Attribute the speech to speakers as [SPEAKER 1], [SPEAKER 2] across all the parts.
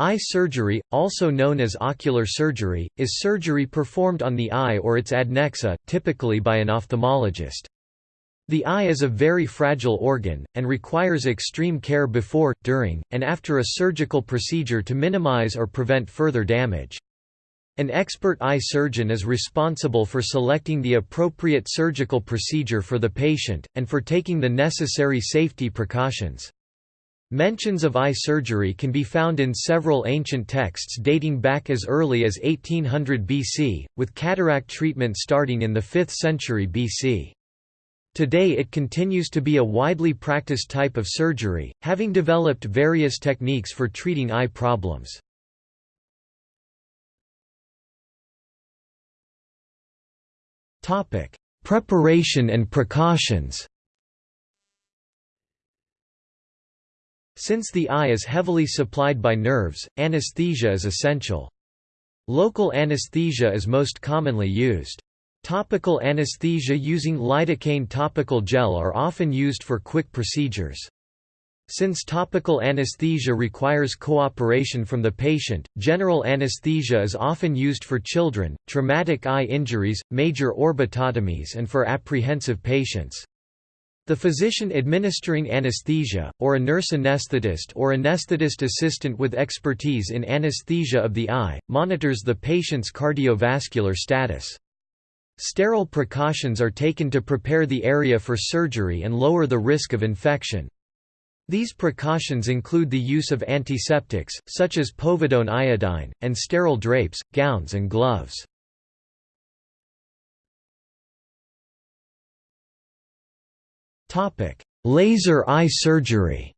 [SPEAKER 1] Eye surgery, also known as ocular surgery, is surgery performed on the eye or its adnexa, typically by an ophthalmologist. The eye is a very fragile organ, and requires extreme care before, during, and after a surgical procedure to minimize or prevent further damage. An expert eye surgeon is responsible for selecting the appropriate surgical procedure for the patient, and for taking the necessary safety precautions. Mentions of eye surgery can be found in several ancient texts dating back as early as 1800 BC, with cataract treatment starting in the 5th century BC. Today it continues to be a widely practiced type of surgery, having developed various techniques for treating eye problems. Preparation and precautions Since the eye is heavily supplied by nerves, anesthesia is essential. Local anesthesia is most commonly used. Topical anesthesia using lidocaine topical gel are often used for quick procedures. Since topical anesthesia requires cooperation from the patient, general anesthesia is often used for children, traumatic eye injuries, major orbitotomies and for apprehensive patients. The physician administering anesthesia, or a nurse anesthetist or anesthetist assistant with expertise in anesthesia of the eye, monitors the patient's cardiovascular status. Sterile precautions are taken to prepare the area for surgery and lower the risk of infection. These precautions include the use of antiseptics, such as povidone iodine, and sterile drapes, gowns and gloves. Laser eye surgery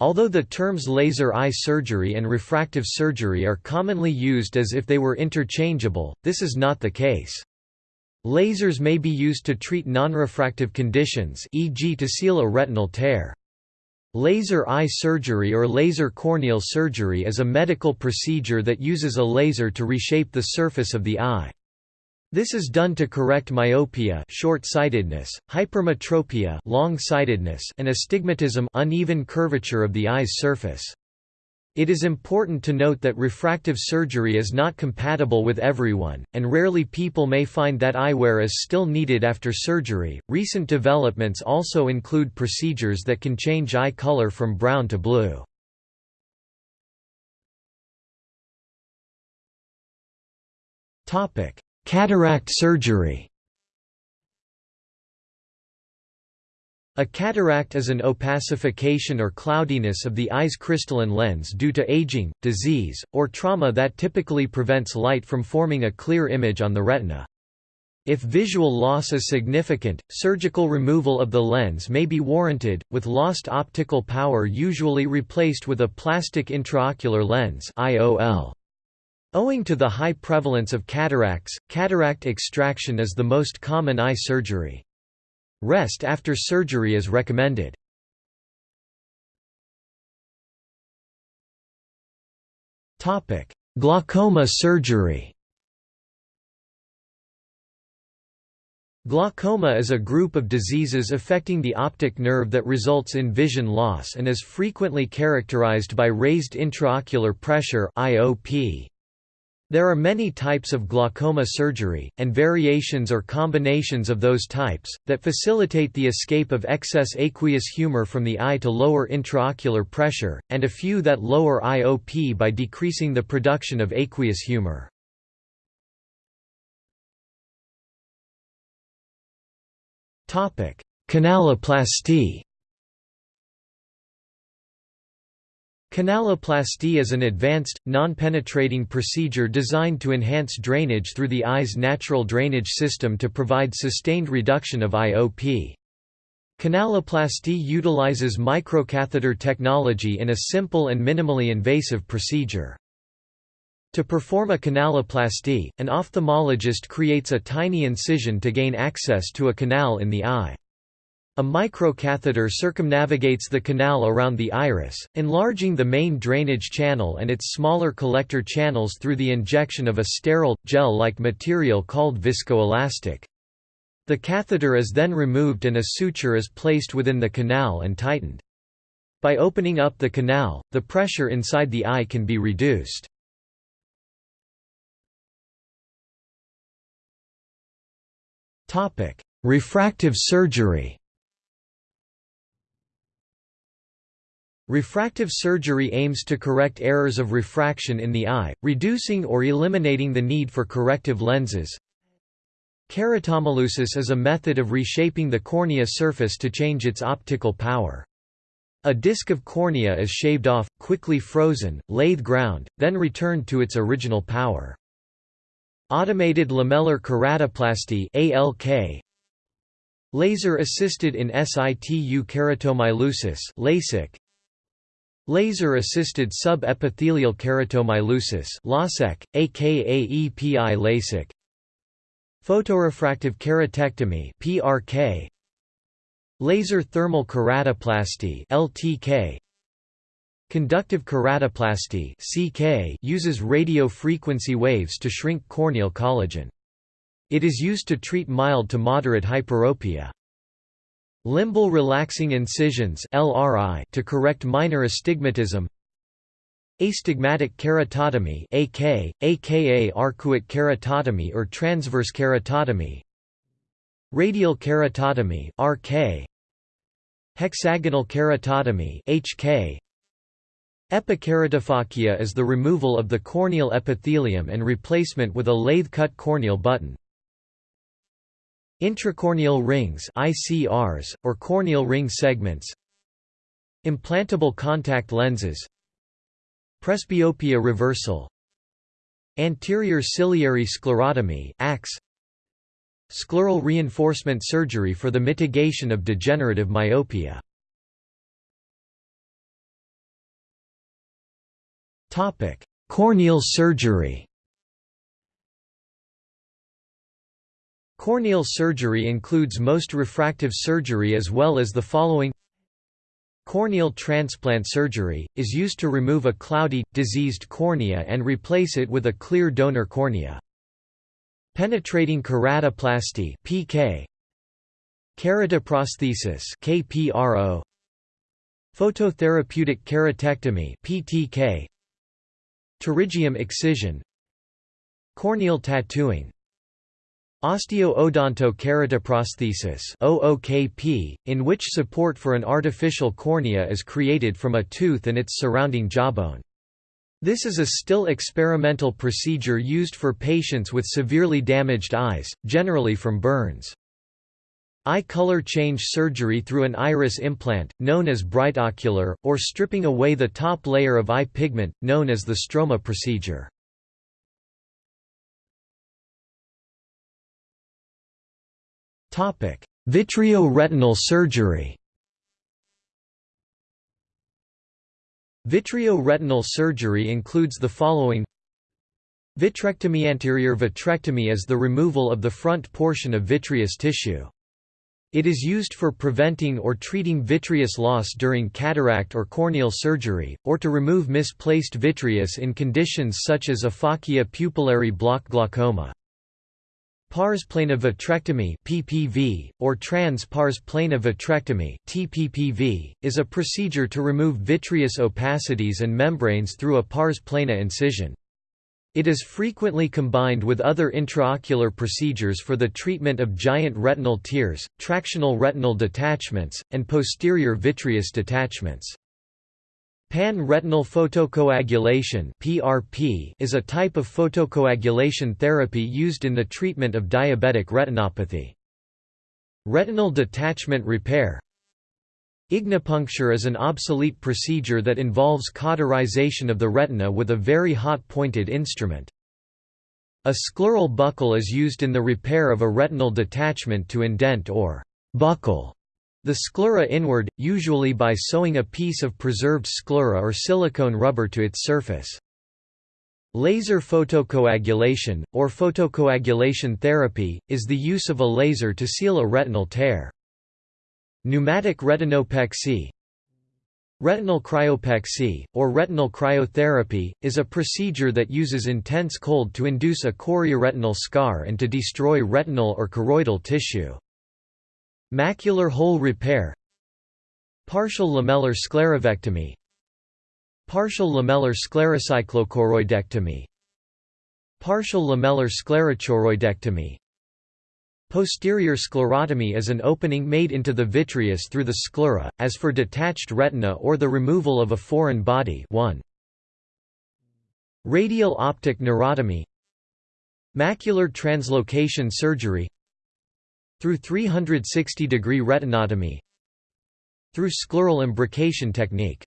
[SPEAKER 1] Although the terms laser eye surgery and refractive surgery are commonly used as if they were interchangeable, this is not the case. Lasers may be used to treat non-refractive conditions e.g. to seal a retinal tear. Laser eye surgery or laser corneal surgery is a medical procedure that uses a laser to reshape the surface of the eye. This is done to correct myopia short-sightedness, hypermetropia long-sightedness and astigmatism uneven curvature of the eye's surface. It is important to note that refractive surgery is not compatible with everyone, and rarely people may find that eyewear is still needed after surgery. Recent developments also include procedures that can change eye color from brown to blue. Topic: Cataract surgery A cataract is an opacification or cloudiness of the eye's crystalline lens due to aging, disease, or trauma that typically prevents light from forming a clear image on the retina. If visual loss is significant, surgical removal of the lens may be warranted, with lost optical power usually replaced with a plastic intraocular lens IOL. Owing to the high prevalence of cataracts, cataract extraction is the most common eye surgery. Rest after surgery is recommended. Glaucoma surgery Glaucoma is a group of diseases affecting the optic nerve that results in vision loss and is frequently characterized by raised intraocular pressure IOP. There are many types of glaucoma surgery, and variations or combinations of those types, that facilitate the escape of excess aqueous humor from the eye to lower intraocular pressure, and a few that lower IOP by decreasing the production of aqueous humor. Canaloplasty Canaloplasty is an advanced, non-penetrating procedure designed to enhance drainage through the eye's natural drainage system to provide sustained reduction of IOP. Canaloplasty utilizes microcatheter technology in a simple and minimally invasive procedure. To perform a canaloplasty, an ophthalmologist creates a tiny incision to gain access to a canal in the eye. A microcatheter circumnavigates the canal around the iris, enlarging the main drainage channel and its smaller collector channels through the injection of a sterile, gel-like material called viscoelastic. The catheter is then removed and a suture is placed within the canal and tightened. By opening up the canal, the pressure inside the eye can be reduced. Refractive surgery Refractive surgery aims to correct errors of refraction in the eye, reducing or eliminating the need for corrective lenses. Keratomileusis is a method of reshaping the cornea surface to change its optical power. A disc of cornea is shaved off, quickly frozen, lathe ground, then returned to its original power. Automated lamellar keratoplasty ALK Laser-assisted in situ keratomileusis LASIK Laser-assisted sub-epithelial keratomileusis LASEK, aka EPI LASIK Photorefractive keratectomy PRK Laser thermal keratoplasty LTK Conductive keratoplasty CK uses radio frequency waves to shrink corneal collagen. It is used to treat mild to moderate hyperopia. Limbal relaxing incisions LRI to correct minor astigmatism. Astigmatic keratotomy AK, aka arcuate keratotomy or transverse keratotomy. Radial keratotomy RK. Hexagonal keratotomy HK Epikeratophakia is the removal of the corneal epithelium and replacement with a lathe-cut corneal button. Intracorneal rings ICRs, or corneal ring segments Implantable contact lenses Presbyopia reversal Anterior ciliary sclerotomy Scleral reinforcement surgery for the mitigation of degenerative myopia. Corneal surgery Corneal surgery includes most refractive surgery as well as the following. Corneal transplant surgery, is used to remove a cloudy, diseased cornea and replace it with a clear donor cornea. Penetrating keratoplasty (PK), keratoprosthesis (KPRO), phototherapeutic keratectomy (PTK), pterygium excision, corneal tattooing, Osteo-odonto-keratoprosthesis (OOKP), in which support for an artificial cornea is created from a tooth and its surrounding jawbone. This is a still experimental procedure used for patients with severely damaged eyes, generally from burns. Eye color change surgery through an iris implant, known as bright ocular, or stripping away the top layer of eye pigment, known as the stroma procedure. Vitreoretinal surgery Vitreoretinal surgery includes the following Vitrectomy Anterior vitrectomy is the removal of the front portion of vitreous tissue. It is used for preventing or treating vitreous loss during cataract or corneal surgery, or to remove misplaced vitreous in conditions such as aphakia pupillary block glaucoma. Pars plana vitrectomy (PPV) or trans pars plana vitrectomy (TPPV) is a procedure to remove vitreous opacities and membranes through a pars plana incision. It is frequently combined with other intraocular procedures for the treatment of giant retinal tears, tractional retinal detachments, and posterior vitreous detachments. Pan-retinal photocoagulation (PRP) is a type of photocoagulation therapy used in the treatment of diabetic retinopathy. Retinal detachment repair Ignipuncture is an obsolete procedure that involves cauterization of the retina with a very hot pointed instrument. A scleral buckle is used in the repair of a retinal detachment to indent or buckle the sclera inward, usually by sewing a piece of preserved sclera or silicone rubber to its surface. Laser photocoagulation, or photocoagulation therapy, is the use of a laser to seal a retinal tear. Pneumatic retinopexy Retinal cryopexy, or retinal cryotherapy, is a procedure that uses intense cold to induce a chorioretinal scar and to destroy retinal or choroidal tissue. Macular hole repair Partial lamellar sclerouvectomy Partial lamellar sclerocyclochoroidectomy Partial lamellar sclerochoroidectomy Posterior sclerotomy is an opening made into the vitreous through the sclera, as for detached retina or the removal of a foreign body 1. Radial optic neurotomy Macular translocation surgery Through 360-degree retinotomy Through scleral imbrication technique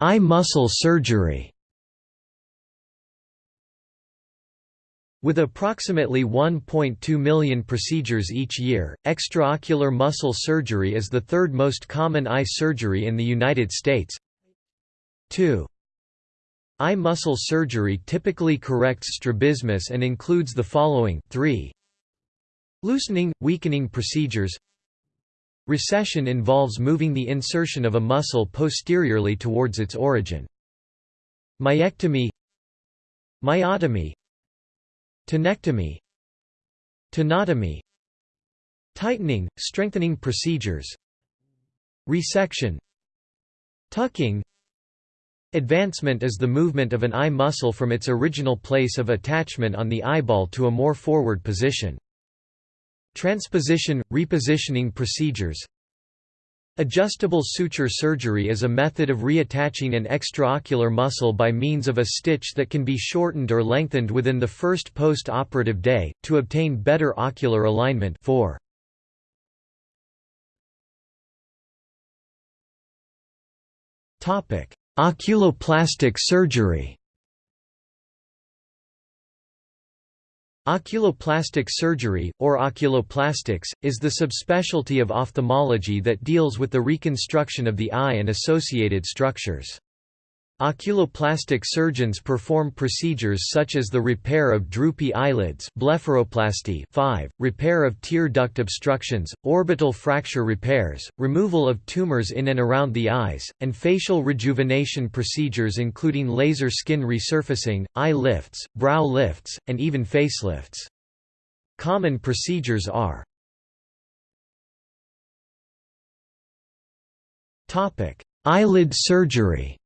[SPEAKER 1] Eye muscle surgery With approximately 1.2 million procedures each year, extraocular muscle surgery is the third most common eye surgery in the United States. 2. Eye muscle surgery typically corrects strabismus and includes the following 3. Loosening, weakening procedures. Recession involves moving the insertion of a muscle posteriorly towards its origin. Myectomy. Myotomy. Tenectomy. Tenotomy. Tightening, strengthening procedures. Resection. Tucking Advancement is the movement of an eye muscle from its original place of attachment on the eyeball to a more forward position. Transposition – repositioning procedures Adjustable suture surgery is a method of reattaching an extraocular muscle by means of a stitch that can be shortened or lengthened within the first post-operative day, to obtain better ocular alignment 4. Oculoplastic surgery Oculoplastic surgery, or oculoplastics, is the subspecialty of ophthalmology that deals with the reconstruction of the eye and associated structures. Oculoplastic surgeons perform procedures such as the repair of droopy eyelids blepharoplasty 5, repair of tear duct obstructions, orbital fracture repairs, removal of tumors in and around the eyes, and facial rejuvenation procedures including laser skin resurfacing, eye lifts, brow lifts, and even facelifts. Common procedures are Eyelid surgery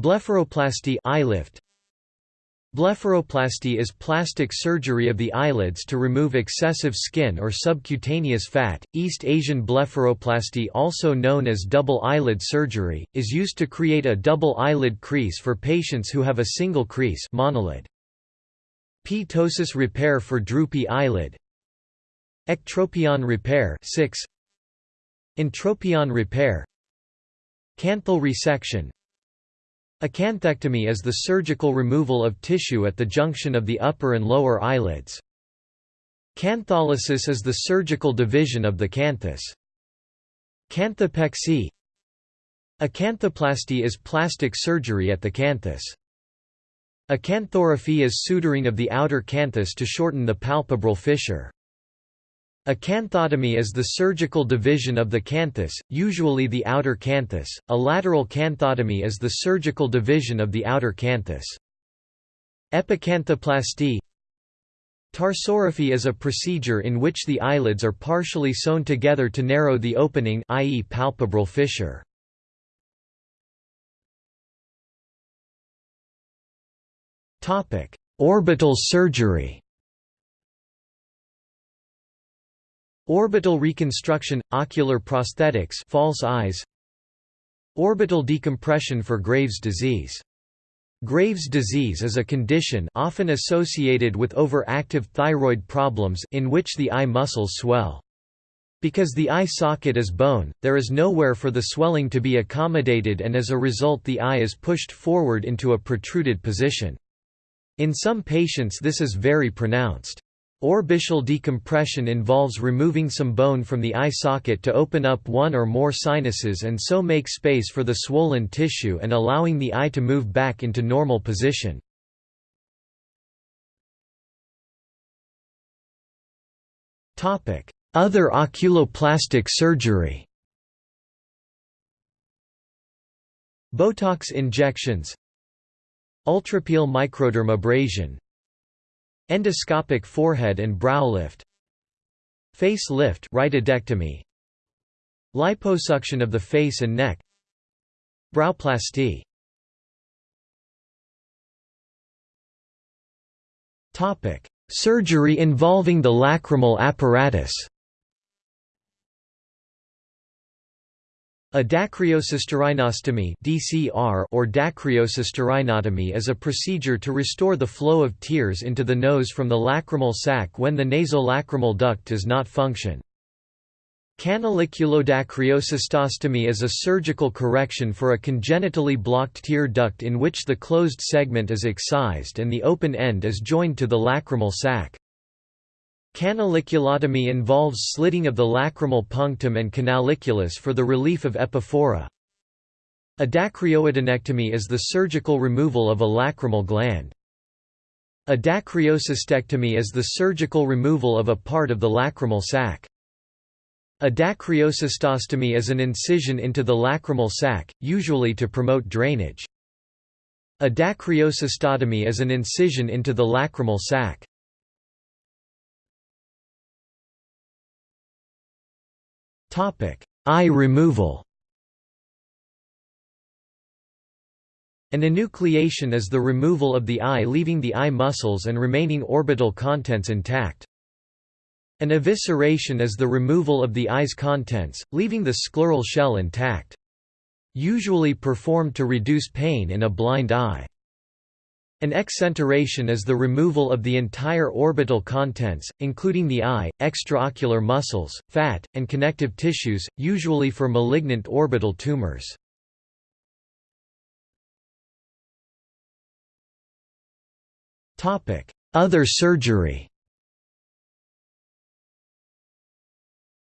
[SPEAKER 1] Blepharoplasty eyelift. Blepharoplasty is plastic surgery of the eyelids to remove excessive skin or subcutaneous fat. East Asian blepharoplasty, also known as double eyelid surgery, is used to create a double eyelid crease for patients who have a single crease monolid. Ptosis repair for droopy eyelid. Ectropion repair 6. Entropion repair. Canthal resection Acanthectomy is the surgical removal of tissue at the junction of the upper and lower eyelids. Cantholysis is the surgical division of the canthus. Canthopexy Acanthoplasty is plastic surgery at the canthus. Acanthorrhaphy is suturing of the outer canthus to shorten the palpebral fissure. Acanthotomy is the surgical division of the canthus, usually the outer canthus. A lateral canthotomy is the surgical division of the outer canthus. Epicanthoplasty Tarsorrhaphy is a procedure in which the eyelids are partially sewn together to narrow the opening i.e. palpebral fissure. Orbital surgery Orbital reconstruction, ocular prosthetics false eyes Orbital decompression for Graves' disease Graves' disease is a condition often associated with overactive thyroid problems in which the eye muscles swell. Because the eye socket is bone, there is nowhere for the swelling to be accommodated and as a result the eye is pushed forward into a protruded position. In some patients this is very pronounced. Orbital decompression involves removing some bone from the eye socket to open up one or more sinuses and so make space for the swollen tissue and allowing the eye to move back into normal position. Other oculoplastic surgery Botox injections Ultrapeel microdermabrasion Endoscopic forehead and brow lift Face lift rhytidectomy Liposuction of the face and neck Browplasty Topic: Surgery involving the lacrimal apparatus. A dacryocystorhinostomy (DCR) or dacryocystorhinotomy is a procedure to restore the flow of tears into the nose from the lacrimal sac when the nasolacrimal duct does not function. Canaliculodacryocystostomy is a surgical correction for a congenitally blocked tear duct in which the closed segment is excised and the open end is joined to the lacrimal sac. Canaliculotomy involves slitting of the lacrimal punctum and canaliculus for the relief of epiphora. A dacryoadenectomy is the surgical removal of a lacrimal gland. A dacryocystectomy is the surgical removal of a part of the lacrimal sac. A dacryocystostomy is an incision into the lacrimal sac, usually to promote drainage. A dacryocystotomy is an incision into the lacrimal sac. Eye removal An enucleation is the removal of the eye leaving the eye muscles and remaining orbital contents intact. An evisceration is the removal of the eye's contents, leaving the scleral shell intact. Usually performed to reduce pain in a blind eye. An exenteration is the removal of the entire orbital contents, including the eye, extraocular muscles, fat, and connective tissues, usually for malignant orbital tumors. Other surgery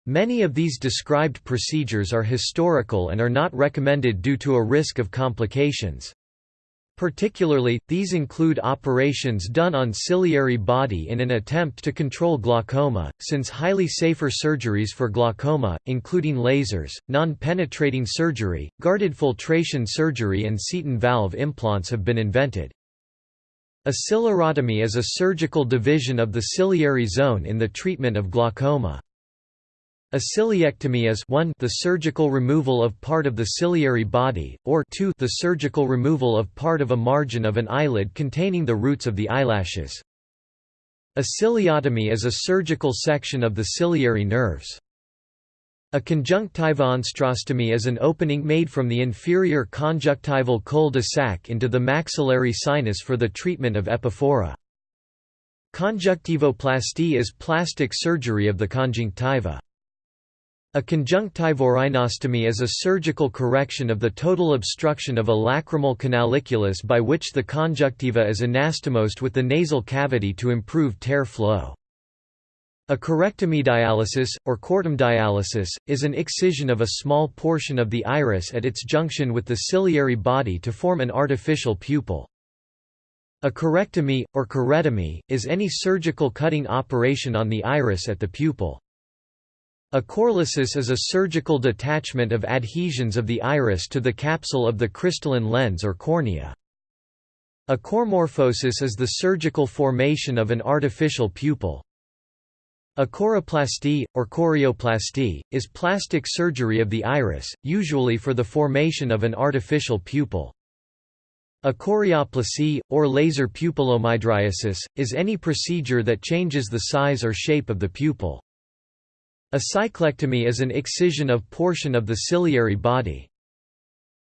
[SPEAKER 1] Many of these described procedures are historical and are not recommended due to a risk of complications. Particularly, these include operations done on ciliary body in an attempt to control glaucoma, since highly safer surgeries for glaucoma, including lasers, non-penetrating surgery, guarded filtration surgery and Seton valve implants have been invented. A ciliarotomy is a surgical division of the ciliary zone in the treatment of glaucoma. A ciliectomy is 1 the surgical removal of part of the ciliary body, or 2 the surgical removal of part of a margin of an eyelid containing the roots of the eyelashes. A ciliotomy is a surgical section of the ciliary nerves. A conjunctivoantrostomy is an opening made from the inferior conjunctival cul-de-sac into the maxillary sinus for the treatment of epiphora. Conjunctivoplasty is plastic surgery of the conjunctiva. A conjunctivorhinostomy is a surgical correction of the total obstruction of a lacrimal canaliculus by which the conjunctiva is anastomosed with the nasal cavity to improve tear flow. A correctomy dialysis, or cortum dialysis, is an excision of a small portion of the iris at its junction with the ciliary body to form an artificial pupil. A corectomy, or coretomy, is any surgical cutting operation on the iris at the pupil. A corelysis is a surgical detachment of adhesions of the iris to the capsule of the crystalline lens or cornea. A coremorphosis is the surgical formation of an artificial pupil. A coreplasty, or coreoplasty, is plastic surgery of the iris, usually for the formation of an artificial pupil. A chorioplacy, or laser pupillomydriasis, is any procedure that changes the size or shape of the pupil. A cyclectomy is an excision of portion of the ciliary body.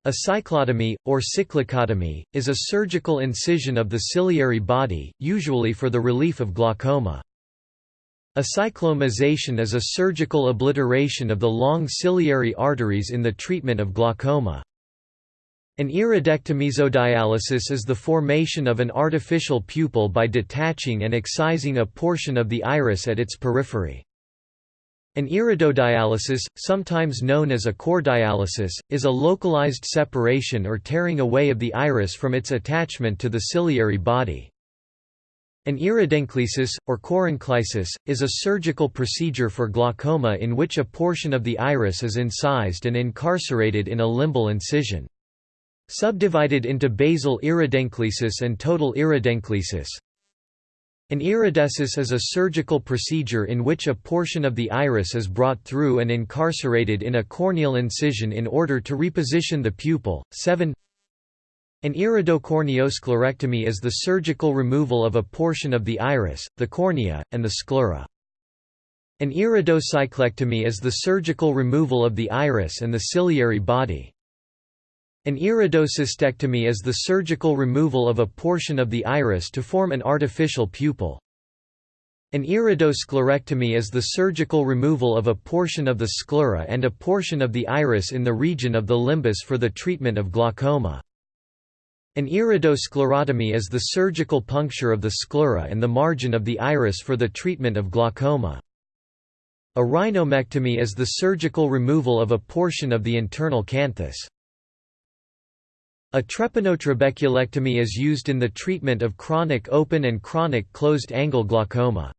[SPEAKER 1] A cyclotomy, or cyclicotomy, is a surgical incision of the ciliary body, usually for the relief of glaucoma. A cycloanemization is a surgical obliteration of the long ciliary arteries in the treatment of glaucoma. An iridectomesodialysis is the formation of an artificial pupil by detaching and excising a portion of the iris at its periphery. An iridodialysis, sometimes known as a core dialysis, is a localized separation or tearing away of the iris from its attachment to the ciliary body. An iridencleisis, or corenclisis, is a surgical procedure for glaucoma in which a portion of the iris is incised and incarcerated in a limbal incision. Subdivided into basal iridencleisis and total iridencleisis, An iridesis is a surgical procedure in which a portion of the iris is brought through and incarcerated in a corneal incision in order to reposition the pupil. 7 An iridocorneosclerectomy is the surgical removal of a portion of the iris, the cornea, and the sclera. An iridocyclectomy is the surgical removal of the iris and the ciliary body. An iridocystectomy is the surgical removal of a portion of the iris to form an artificial pupil. An iridosclerectomy is the surgical removal of a portion of the sclera and a portion of the iris in the region of the limbus for the treatment of glaucoma. An iridosclerotomy is the surgical puncture of the sclera and the margin of the iris for the treatment of glaucoma. A rhinommectomy is the surgical removal of a portion of the internal canthus. A trepanotrabeculectomy is used in the treatment of chronic open and chronic closed-angle glaucoma.